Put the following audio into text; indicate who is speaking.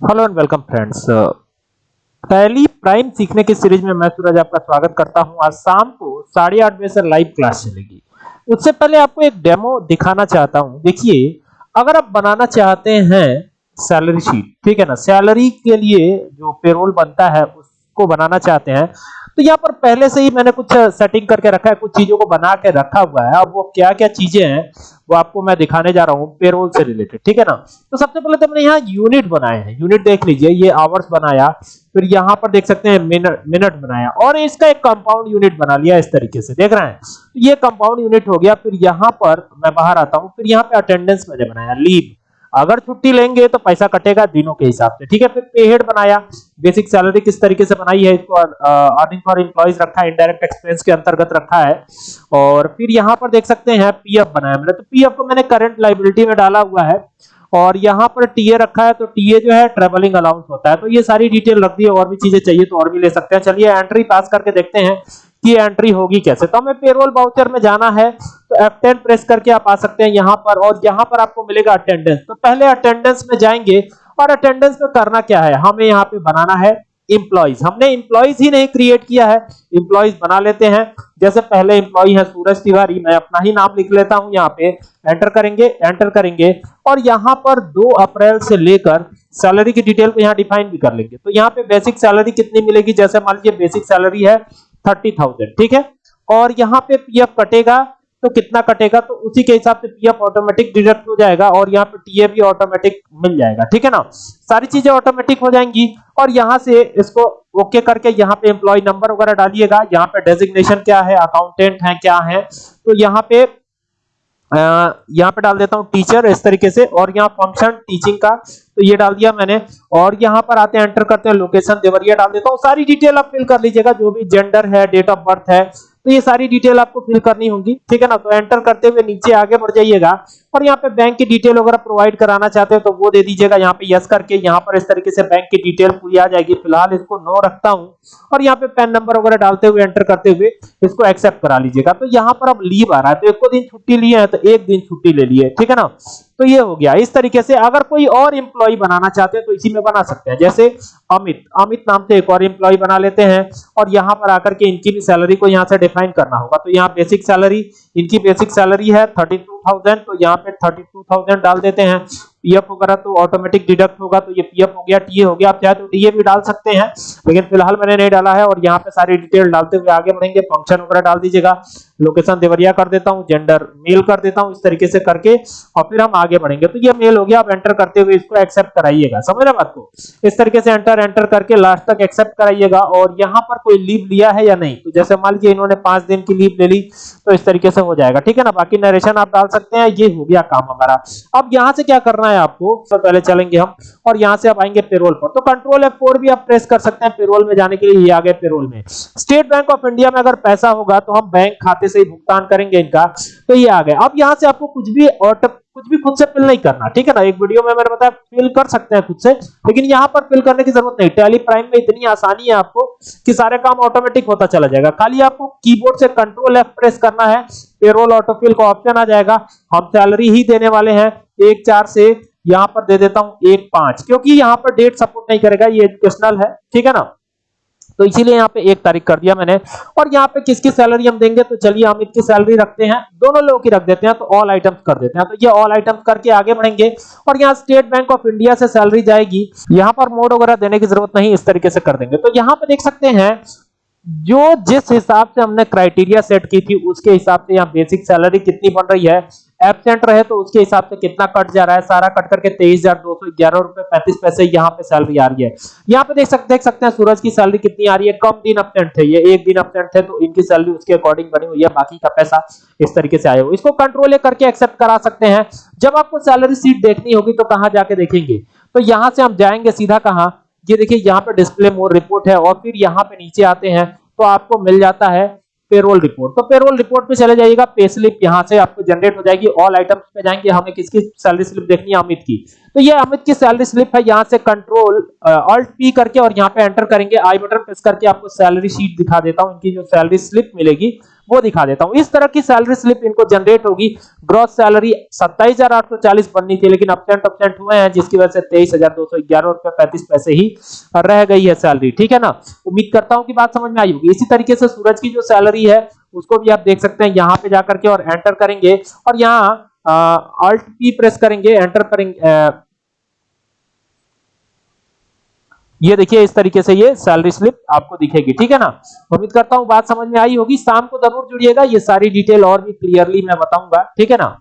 Speaker 1: Hello and welcome friends पहली prime सीखने की सीरीज़ में मैं सूरज आपका स्वागत करता हूँ। आज शाम को साढ़े आठ बजे से लाइव क्लास चलेगी। उससे पहले आपको एक डेमो दिखाना चाहता हूँ। देखिए, अगर आप बनाना चाहते हैं सैलरी शीट ठीक है ना? सैलरी के लिए जो पेरोल बनता है, उसको बनाना चाहते हैं तो यहाँ पर पहले से ही मैंने कुछ सेटिंग करके रखा है, कुछ चीज़ों को बना के रखा हुआ है। अब वो क्या क्या चीज़ें हैं, वो आपको मैं दिखाने जा रहा हूँ पेरोल से रिलेटेड ठीक है ना? तो सबसे पहले तो हमने यहाँ यूनिट बनाए हैं। यूनिट देख लीजिए, ये आवर्स बनाया, फिर यहाँ पर देख सकते हैं मिनट मिनट बनाया, और इसका एक कंपाउंड यूनिट बना लिया इस तरीके से, देख रहे हैं? तो ये कंपाउंड यूनिट हो गया, फिर यहाँ पर मैं बाहर आता हूँ, फिर यहाँ पे अटेंडेंस मैंने बनाया लीव अगर छुट्टी लेंगे तो पैसा कटेगा दिनों के हिसाब से। ठीक है, फिर पे हेड बनाया। बेसिक सैलरी किस तरीके से बनाई है इसको अर्निंग फॉर एम्प्लॉइज रखा है इनडायरेक्ट एक्सपेंस के अंतर्गत रखा है। और फिर यहाँ पर देख सकते हैं पीएफ बनाया मैंने। तो पीएफ को मैंने करंट लाइबिलिटी में डाला हुआ है। और यहाँ पर टीए रखा है तो टीए जो है ट्रेवलिंग अलाउंस होता है। तो ये सारी डिटेल रख दी है और भी चीज़ें चाहिए तो और भी ले सकते हैं। चलिए एंट्री पास करके देखते हैं कि एंट्री होगी कैसे। तो हमें पेरोल बाउचर में जाना है। तो F10 प्रेस करके आप आ सकते हैं यहाँ पर और यहाँ पर आपको मिलेगा अटेंडेंस तो पहले अटेंडेंस में जाएँगे और अटेंडेंस में करना क्या है? हमें यहाँ पे बनाना है इंप्लॉइज हमने इंप्लॉइज ही नहीं क्रिएट किया है। इंप्लॉइज बना लेते हैं। जैसे पहले इंप्लॉई है सूरज तिवारी, मैं अपना ही नाम लिख लेता हूँ यहाँ पे। एंटर करेंगे एंटर करेंगे और यहाँ पर 2 अप्रैल से लेकर सैलरी की डिटेल को यहाँ डिफाइन भी कर लेंगे। तो यहाँ पे बेसिक सैलरी कितनी मिलेगी? जैसे मान लीजिए बेसिक सैलरी है थर्टी थाउज़ेंड ठीक है? और यहाँ पे पीएफ कटेगा तो कितना कटेगा तो उसी के हिसाब से पीएफ ऑटोमेटिक डिडक्ट हो जाएगा और यहाँ पे टीए भी ऑटोमेटिक मिल जाएगा, ठीक है ना? सारी चीज़ें ऑटोमेटिक हो जाएँगी और यहाँ से इसको ओके करके यहाँ पे एम्प्लॉय नंबर वगैरह डालिएगा। यहाँ पे डेजिग्नेशन क्या है अकाउंटेंट है, क्या है? तो यहाँ पे यहाँ पे डाल देता हूँ टीचर इस तरीके से और यहाँ फ़ंक्शन टीचिंग का तो ये डाल दिया मैंने और यहाँ पर आते हैं एंटर करते हैं लोकेशन देवरिया डाल देता हूँ। सारी डिटेल आप फिल कर लीजिएगा, जो भी जेंडर है डेट ऑफ़ बर्थ है तो ये सारी डिटेल आपको फिल करनी होगी, ठीक है ना? तो एंटर करते हुए नीचे आगे बढ़ जाइएगा। और यहाँ पे बैंक की डिटेल वगैरह प्रोवाइड कराना चाहते हो तो वो दे दीजिएगा यहाँ पे यस करके। यहाँ पर इस तरीके से बैंक की डिटेल पूरी आ जाएगी। फ़िलहाल इसको नो रखता हूँ। और यहाँ पे पेन नंबर वगैरह डालते हुए एंटर करते हुए इसको एक्सेप्ट करा लीजिएगा। तो यहाँ पर अब लीव आ रहा है। तो एक दिन छुट्टी लिए है तो एक दिन छुट्टी ले लिए, ठीक है ना? तो ये हो गया। इस तरीके से अगर कोई और इंप्लॉय बनाना चाहते हैं तो इसी में बना सकते हैं। जैसे अमित अमित नाम से एक और इंप्लॉय बना लेते हैं और यहाँ पर आकर के इनकी भी सैलरी को यहाँ से डिफाइन करना होगा। तो यहाँ बेसिक सैलरी इनकी बेसिक सैलरी है थर्टी तो यहाँ पे थर्टी डाल देते हैं। पीएफ वगैरह तो ऑटोमेटिक डिडक्ट होगा तो ये पीएफ हो गया टीए हो गया, आप चाहे तो डीए भी डाल सकते हैं। लेकिन फ़िलहाल मैंने नहीं डाला है और यहाँ पे सारी डिटेल डालते हुए आगे बढ़ेंगे। फ़ंक्शन वगैरह डाल दीजिएगा। लोकेशन देवरिया कर देता हूँ जेंडर मेल कर देता हूँ, इस तरीके से करके, और फिर हम आगे बढ़ेंगे। तो ये मेल हो गया, आप एंटर करते हुए इसको एक्सेप्ट कराइएगा। समझ रहे बात को? इस तरीके से एंटर एंटर करके लास्ट तक एक्सेप्ट कराइएगा। और यहाँ पर कोई लीव लिया है या नहीं? तो जैसे मान लीजिए इन्होंने पाँच दिन की लीव ले ली तो इस तरीके से हो जाएगा। ठीक है ना? बाकी नरेशन आप डाल सकते हैं। ये हो गया काम हमारा। अब यहाँ से क्या करना आपको तो पहले चलेंगे हम, और यहाँ से आप आएँगे पेरोल पर। तो कंट्रोल F4 भी आप प्रेस कर सकते हैं पेरोल में जाने के लिए, ये आ गए पेरोल में। स्टेट बैंक ऑफ़ इंडिया में अगर पैसा होगा तो हम बैंक खाते से ही भुगतान करेंगे इनका। तो ये आ गए अब यहाँ से आपको कुछ भी ऑटो कुछ भी खुद से फिल नहीं करना, ठीक है ना? एक वीडियो में मैंने बताया फिल कर सकते हैं खुद से, लेकिन यहाँ पर फिल करने की ज़रूरत नहीं। टैली प्राइम में इतनी आसानी है आपको कि सारे काम ऑटोमेटिक होता चला जाएगा। खाली आपको कीबोर्ड से कंट्रोल एफ़ प्रेस करना है पेरोल ऑटोफिल का ऑप्शन आ जाएगा। हम सैलरी ही देने वाले हैं एक चार से यहाँ पर दे देता हूँ एक पाँच, क्योंकि यहाँ पर डेट सपोर्ट नहीं करेगा, ये एजुकेशनल है, ठीक है ना? तो इसीलिए यहाँ पे एक तारीख कर दिया मैंने। और यहाँ पे किसकी सैलरी हम देंगे? तो चलिए हम इसकी सैलरी रखते हैं, दोनों लोगों की रख देते हैं तो ऑल आइटम्स कर देते हैं। तो ये ऑल आइटम्स करके आगे बढ़ेंगे। और यहाँ स्टेट बैंक ऑफ़ इंडिया से सैलरी जाएगी, यहाँ पर मोड वगैरह देने की ज़रूरत नहीं, इस तरीके से कर देंगे। तो यहाँ पे देख सकते हैं, जो जिस हिसाब से हमने क्राइटेरिया सेट की थी, उसके हिसाब से यहाँ बेसिक सैलरी कितनी बन रही है एबसेंट रहे तो उसके हिसाब से कितना कट जा रहा है? सारा कट करके तेईस हज़ार दो सौ ग्यारह रुपए पैंतीस पैसे यहाँ पे सैलरी आ रही है। यहाँ पे देख सकते देख सकते हैं सूरज की सैलरी कितनी आ रही है। कम दिन अपसेंट थे ये, एक दिन अपसेंट थे तो इनकी सैलरी उसके अकॉर्डिंग बनी हुई है। बाकी का पैसा इस तरीके से आया हो। इसको कंट्रोल करके एक्सेप्ट करा सकते हैं। जब आपको सैलरी सीट देखनी होगी तो कहाँ जाके देखेंगे? तो यहाँ से हम जाएँगे सीधा कहाँ? ये देखिए, यहाँ पे डिस्प्ले मोड रिपोर्ट है और फिर यहाँ पे नीचे आते हैं तो आपको मिल जाता है पेरोल रिपोर्ट तो पेरोल रिपोर्ट पे चले जाइएगा पे स्लिप यहाँ से आपको जनरेट हो जाएगी ऑल आइटम्स पे जाएँगे हमें किसकी सैलरी स्लिप देखनी है, अमित की। तो ये अमित की सैलरी स्लिप है, यहाँ से कंट्रोल ऑल्ट पी करके और यहाँ पे एंटर करेंगे आई बटन प्रेस करके आपको सैलरी शीट दिखा देता हूँ, इनकी जो सैलरी स्लिप मिलेगी। वो दिखा देता हूँ। इस तरह की सैलरी स्लिप इनको जनरेट होगी। ग्रॉस सैलरी सत्ताईस बननी थी, लेकिन अपसेंट अपसेंट हुए हैं, जिसकी वजह से तेईस हज़ार दो सौ ग्यारह रुपए पैंतीस पैसे ही रह गई है सैलरी ठीक है ना? उम्मीद करता हूँ कि बात समझ में आई होगी। इसी तरीके से सूरज की जो सैलरी है, उसको भी आप देख सकते हैं। यहाँ पे जाकर के और एंटर करेंगे और यहाँ अल्ट पी प्रेस करेंगे एंटर करेंगे ये देखिए, इस तरीके से ये सैलरी स्लिप आपको दिखेगी, ठीक है ना? उम्मीद करता हूँ बात समझ में आई होगी। शाम को ज़रूर जुड़िएगा, ये सारी डिटेल और भी क्लियरली मैं बताऊँगा, ठीक है ना?